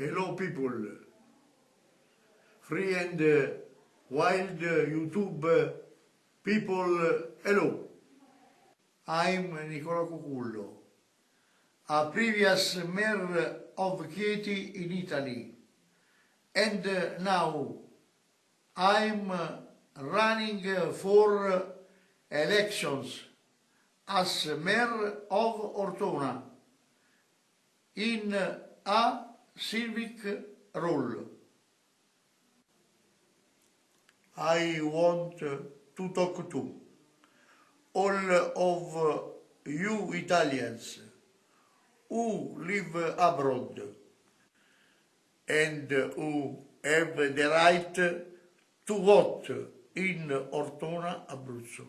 Hello people, free and uh, wild uh, YouTube uh, people, hello. I'm Nicola Cucullo, a previous mayor of Chieti in Italy, and now I'm running for elections as mayor of Ortona in a civic role. I want to talk to all of you Italians who live abroad and who have the right to vote in Ortona, Abruzzo.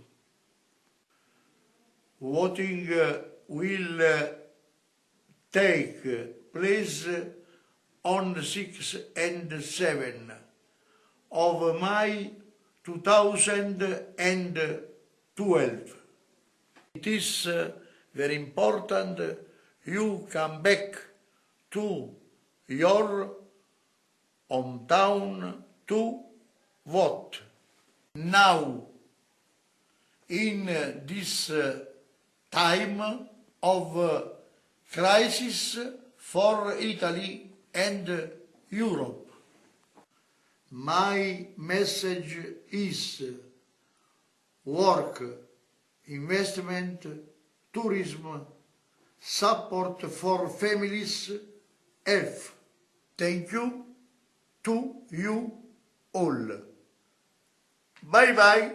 Voting will take place on 6 and 7 of May 2012. It is uh, very important you come back to your hometown to vote. Now, in this uh, time of uh, crisis for Italy and Europe. My message is work, investment, tourism, support for families, F. Thank you to you all. Bye bye.